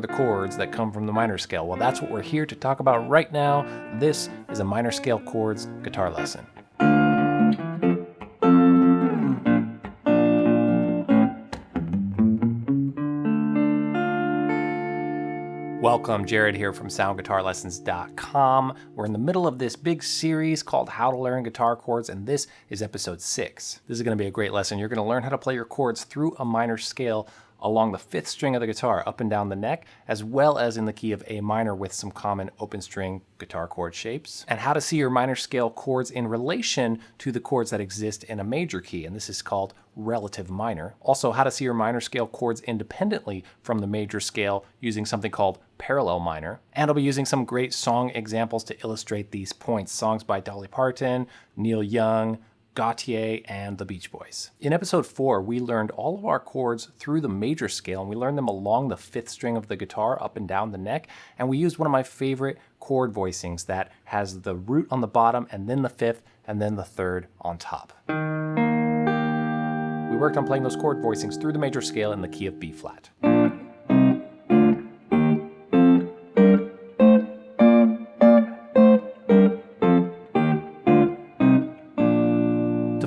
are the chords that come from the minor scale? Well, that's what we're here to talk about right now. This is a minor scale chords guitar lesson. Welcome, Jared here from soundguitarlessons.com. We're in the middle of this big series called How to Learn Guitar Chords, and this is episode six. This is going to be a great lesson. You're going to learn how to play your chords through a minor scale along the fifth string of the guitar, up and down the neck, as well as in the key of A minor with some common open string guitar chord shapes, and how to see your minor scale chords in relation to the chords that exist in a major key, and this is called relative minor. Also, how to see your minor scale chords independently from the major scale using something called parallel minor. And I'll be using some great song examples to illustrate these points. Songs by Dolly Parton, Neil Young, Gotye, and the Beach Boys. In episode 4, we learned all of our chords through the major scale, and we learned them along the fifth string of the guitar, up and down the neck, and we used one of my favorite chord voicings that has the root on the bottom, and then the fifth, and then the third on top. We worked on playing those chord voicings through the major scale in the key of B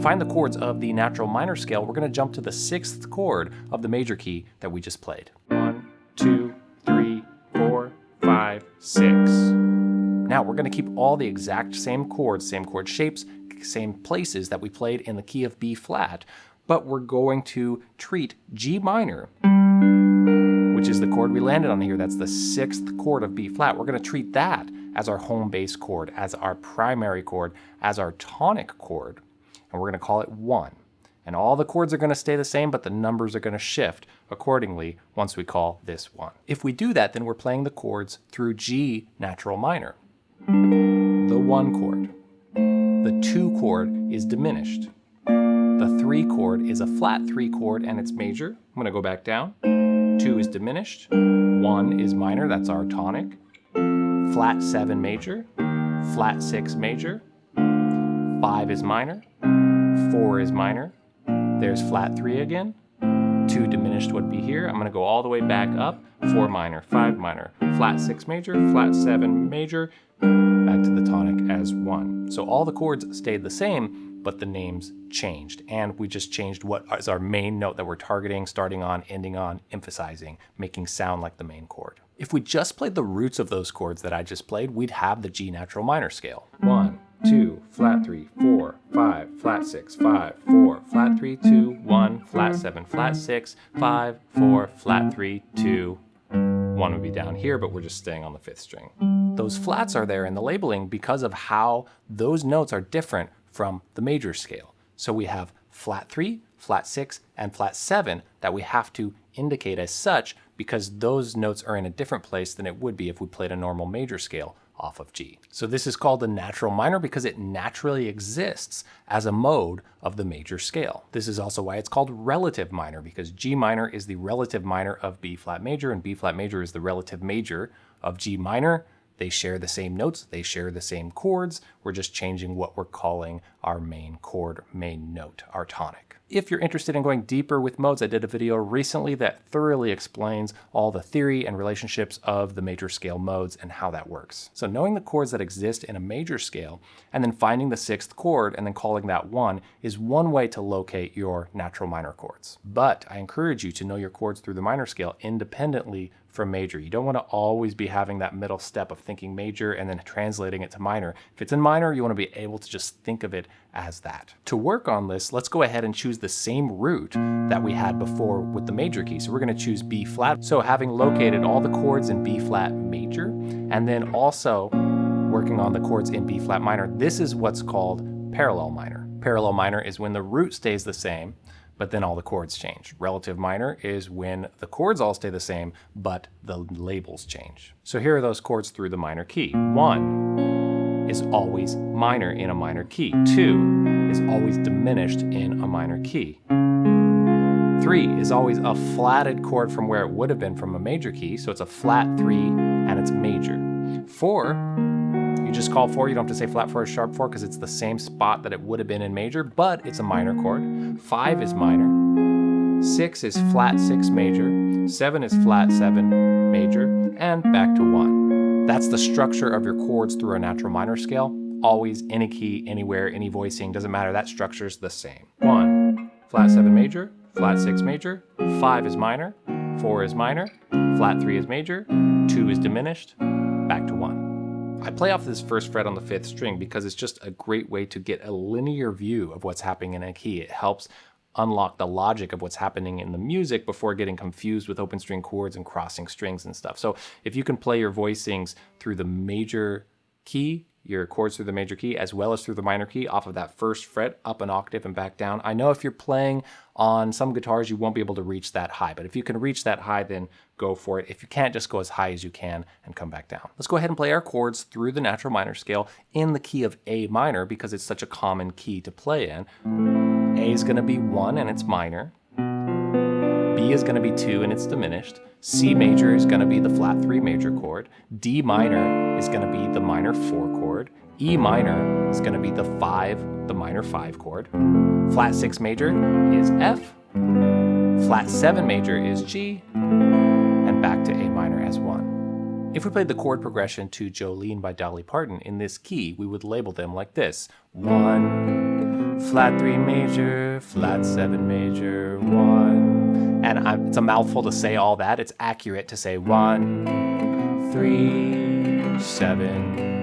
find the chords of the natural minor scale, we're going to jump to the sixth chord of the major key that we just played. One, two, three, four, five, six. Now we're going to keep all the exact same chords, same chord shapes, same places that we played in the key of B flat, but we're going to treat G minor, which is the chord we landed on here. That's the sixth chord of B flat. We're going to treat that as our home base chord, as our primary chord, as our tonic chord and we're going to call it 1. And all the chords are going to stay the same, but the numbers are going to shift accordingly once we call this 1. If we do that, then we're playing the chords through G natural minor. The 1 chord. The 2 chord is diminished. The 3 chord is a flat 3 chord and it's major. I'm going to go back down. 2 is diminished. 1 is minor, that's our tonic. Flat 7 major. Flat 6 major. 5 is minor, four is minor, there's flat three again, two diminished would be here. I'm gonna go all the way back up, four minor, five minor, flat six major, flat seven major, back to the tonic as one. So all the chords stayed the same, but the names changed. And we just changed what is our main note that we're targeting, starting on, ending on, emphasizing, making sound like the main chord. If we just played the roots of those chords that I just played, we'd have the G natural minor scale. One, 2, mm-hmm. flat mm-hmm. 3, 4, 5, flat 6, 5, 4, flat 3, 2, 1, flat mm-hmm. 7, flat 6, 5, 4, flat 3, 2. 1 would be down here, but we're just staying on the 5th string. Those flats are there in the labeling because of how those notes are different from the major scale. So we have flat 3, flat 6, and flat 7 that we have to indicate as such because those notes are in a different place than it would be if we played a normal major scale off of G. So this is called the natural minor because it naturally exists as a mode of the major scale. This is also why it's called relative minor because G minor is the relative minor of B flat major and B flat major is the relative major of G minor. They share the same notes, they share the same chords. We're just changing what we're calling our main chord, main note, our tonic. If you're interested in going deeper with modes, I did a video recently that thoroughly explains all the theory and relationships of the major scale modes and how that works. So knowing the chords that exist in a major scale and then finding the sixth chord and then calling that one is one way to locate your natural minor chords. But I encourage you to know your chords through the minor scale independently from major. You don't want to always be having that middle step of thinking major and then translating it to minor. If it's in minor, you want to be able to just think of it as that. To work on this, let's go ahead and choose the same root that we had before with the major key. So we're going to choose B flat. So having located all the chords in B flat major, and then also working on the chords in B flat minor, this is what's called parallel minor. Parallel minor is when the root stays the same, but then all the chords change. Relative minor is when the chords all stay the same, but the labels change. So here are those chords through the minor key. One is always minor in a minor key. Two is always diminished in a minor key. Three is always a flatted chord from where it would have been from a major key, so it's a flat three and it's major. Four you just call four. You don't have to say flat four or sharp four because it's the same spot that it would have been in major, but it's a minor chord. Five is minor. 6 is flat 6 major, 7 is flat 7 major, and back to 1. That's the structure of your chords through a natural minor scale. Always any key, anywhere, any voicing, doesn't matter, that structure is the same. 1, flat 7 major, flat 6 major, 5 is minor, 4 is minor, flat 3 is major, 2 is diminished, back to 1. I play off this first fret on the fifth string because it's just a great way to get a linear view of what's happening in a key. It helps unlock the logic of what's happening in the music before getting confused with open string chords and crossing strings and stuff. So if you can play your voicings through the major key, your chords through the major key as well as through the minor key off of that first fret up an octave and back down. I know if you're playing on some guitars you won't be able to reach that high, but if you can reach that high then go for it. If you can't just go as high as you can and come back down. Let's go ahead and play our chords through the natural minor scale in the key of A minor because it's such a common key to play in. A is going to be 1 and it's minor. B is going to be 2 and it's diminished. C major is going to be the flat 3 major chord. D minor is going to be the minor 4 chord. E minor is going to be the 5, the minor 5 chord. Flat 6 major is F. Flat 7 major is G. And back to A minor as 1. If we played the chord progression to Jolene by Dolly Parton in this key, we would label them like this. 1, flat 3 major, flat 7 major, 1. And I'm, it's a mouthful to say all that. It's accurate to say 1, 3, 7,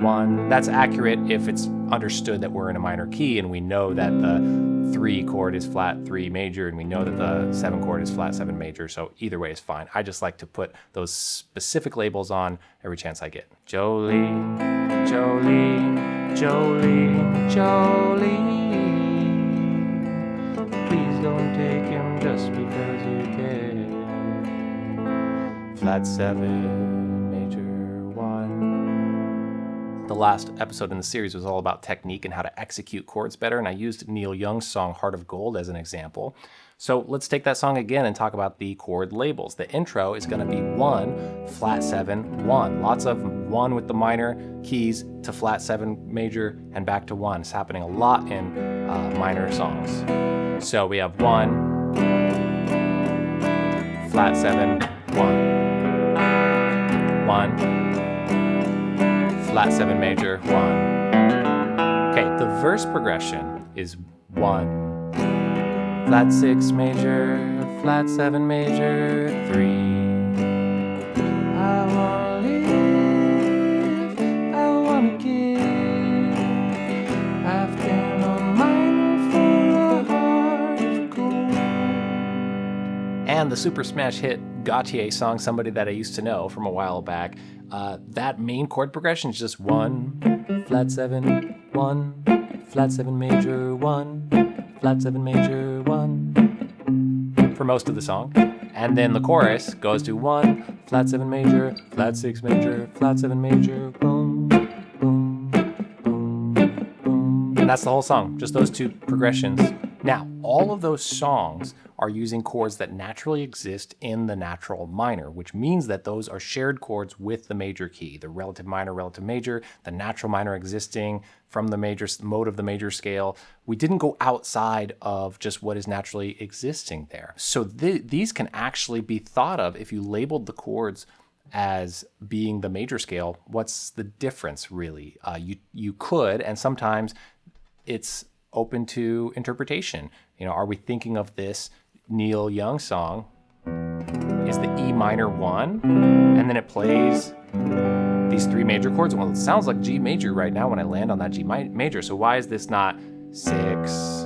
one. That's accurate if it's understood that we're in a minor key and we know that the three chord is flat three major and we know that the seven chord is flat seven major. So either way is fine. I just like to put those specific labels on every chance I get. Jolene, Jolene, Jolene, Jolene. Please don't take him just because you can. Flat seven. The last episode in the series was all about technique and how to execute chords better, and I used Neil Young's song Heart of Gold as an example. So let's take that song again and talk about the chord labels. The intro is going to be 1, flat 7, 1. Lots of 1 with the minor keys to flat 7 major and back to 1. It's happening a lot in uh, minor songs. So we have 1, flat 7, 1, 1, flat 7 major, 1. Okay, the verse progression is 1, flat 6 major, flat 7 major, 3. And the super smash hit Gotye song, Somebody That I Used to Know from a while back, uh, that main chord progression is just one, flat seven, one, flat seven major, one, flat seven major, one, for most of the song. And then the chorus goes to one, flat seven major, flat six major, flat seven major, boom, boom, boom, boom. And that's the whole song, just those two progressions. Now, all of those songs are using chords that naturally exist in the natural minor, which means that those are shared chords with the major key, the relative minor, relative major, the natural minor existing from the major mode of the major scale. We didn't go outside of just what is naturally existing there. So th these can actually be thought of if you labeled the chords as being the major scale, what's the difference really? Uh, you you could, and sometimes it's open to interpretation. You know, are we thinking of this Neil Young song? Is the E minor one, and then it plays these three major chords. Well, it sounds like G major right now when I land on that G major. So why is this not six,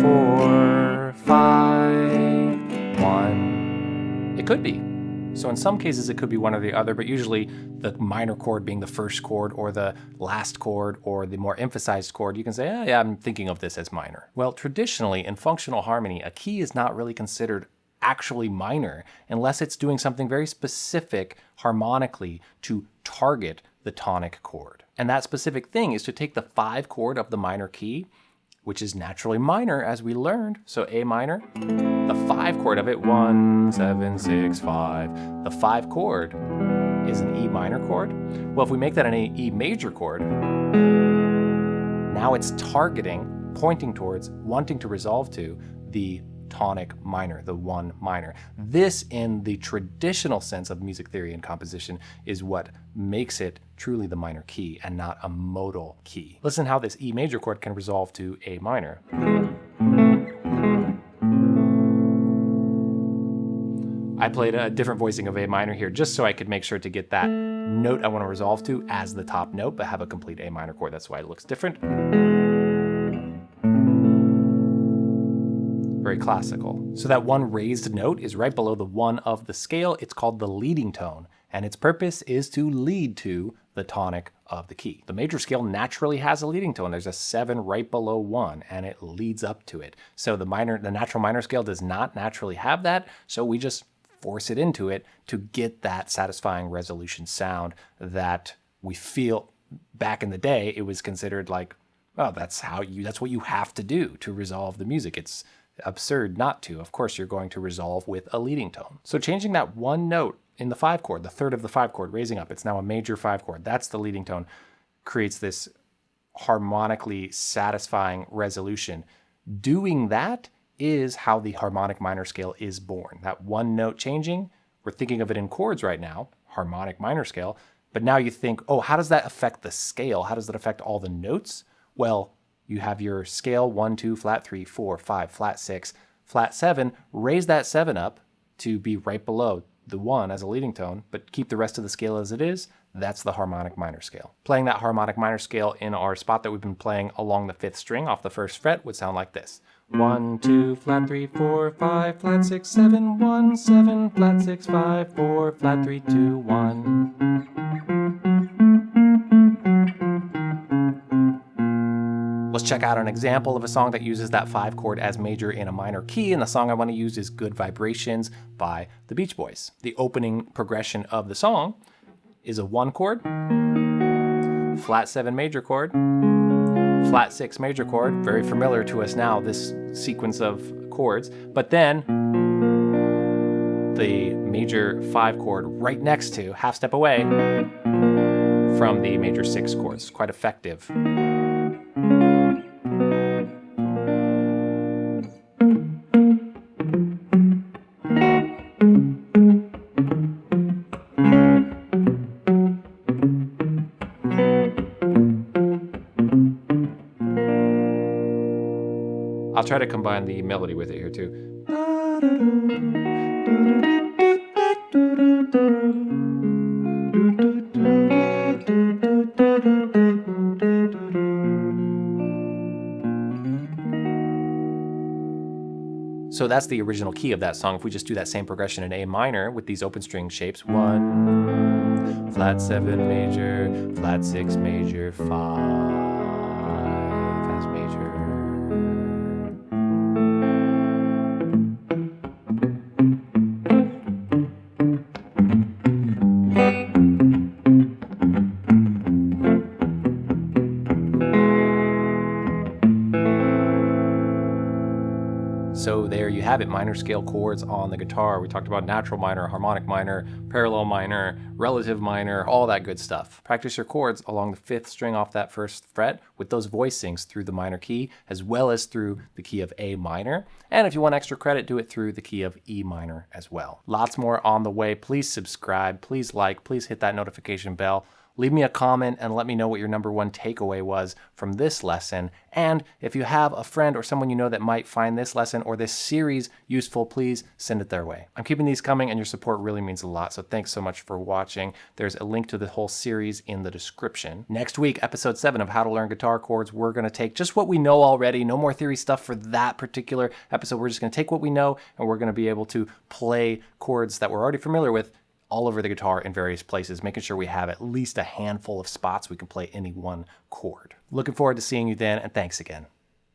four, five, one? It could be. So in some cases it could be one or the other, but usually the minor chord being the first chord or the last chord or the more emphasized chord, you can say, oh, yeah, I'm thinking of this as minor. Well, traditionally in functional harmony, a key is not really considered actually minor unless it's doing something very specific harmonically to target the tonic chord. And that specific thing is to take the five chord of the minor key which is naturally minor as we learned. So A minor, the five chord of it, one, seven, six, five. The five chord is an E minor chord. Well, if we make that an E major chord, now it's targeting, pointing towards, wanting to resolve to the tonic minor, the one minor. This, in the traditional sense of music theory and composition, is what makes it truly the minor key and not a modal key. Listen how this E major chord can resolve to A minor. I played a different voicing of A minor here just so I could make sure to get that note I want to resolve to as the top note, but have a complete A minor chord. That's why it looks different. Very classical. So that one raised note is right below the one of the scale. It's called the leading tone, and its purpose is to lead to the tonic of the key. The major scale naturally has a leading tone. There's a seven right below one, and it leads up to it. So the minor, the natural minor scale does not naturally have that, so we just force it into it to get that satisfying resolution sound that we feel back in the day it was considered like oh that's how you that's what you have to do to resolve the music it's absurd not to of course you're going to resolve with a leading tone so changing that one note in the five chord the third of the five chord raising up it's now a major five chord that's the leading tone creates this harmonically satisfying resolution doing that is how the harmonic minor scale is born. That one note changing, we're thinking of it in chords right now, harmonic minor scale, but now you think, oh, how does that affect the scale? How does that affect all the notes? Well, you have your scale one, two, flat three, four, five, flat six, flat seven. Raise that seven up to be right below the one as a leading tone, but keep the rest of the scale as it is. That's the harmonic minor scale. Playing that harmonic minor scale in our spot that we've been playing along the fifth string off the first fret would sound like this. One, two, flat three, four, five, flat six, seven, one, seven, flat six, five, four, flat three, two, one. Let's check out an example of a song that uses that five chord as major in a minor key, and the song I want to use is Good Vibrations by the Beach Boys. The opening progression of the song is a one chord, flat seven major chord, flat six major chord, very familiar to us now, this sequence of chords, but then the major five chord right next to, half step away from the major six chords. Quite effective. I'll try to combine the melody with it here too. So that's the original key of that song. If we just do that same progression in A minor with these open string shapes, one, flat seven major, flat six major, five. Minor scale chords on the guitar. We talked about natural minor, harmonic minor, parallel minor, relative minor, all that good stuff. Practice your chords along the fifth string off that first fret with those voicings through the minor key, as well as through the key of A minor. And if you want extra credit, do it through the key of E minor as well. Lots more on the way. Please subscribe, please like, please hit that notification bell. Leave me a comment and let me know what your number one takeaway was from this lesson. And if you have a friend or someone you know that might find this lesson or this series useful, please send it their way. I'm keeping these coming and your support really means a lot. So thanks so much for watching. There's a link to the whole series in the description. Next week, episode seven of How to Learn Guitar Chords, we're to take just what we know already. No more theory stuff for that particular episode. We're just to take what we know and we're to be able to play chords that we're already familiar with all over the guitar in various places, making sure we have at least a handful of spots we can play any one chord. Looking forward to seeing you then, and thanks again.